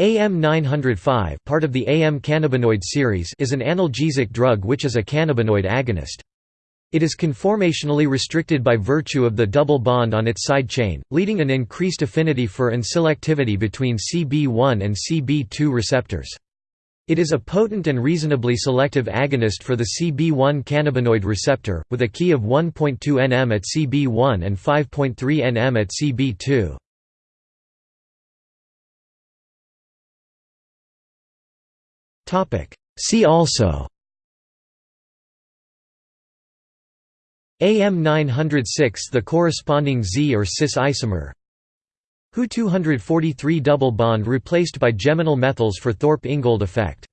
AM905 part of the AM cannabinoid series is an analgesic drug which is a cannabinoid agonist. It is conformationally restricted by virtue of the double bond on its side chain, leading an increased affinity for and selectivity between CB1 and CB2 receptors. It is a potent and reasonably selective agonist for the CB1 cannabinoid receptor, with a Ki of 1.2 nm at CB1 and 5.3 nm at CB2. See also. AM906 the corresponding Z or cis isomer. Hu 243 double bond replaced by geminal methyls for Thorpe-Ingold effect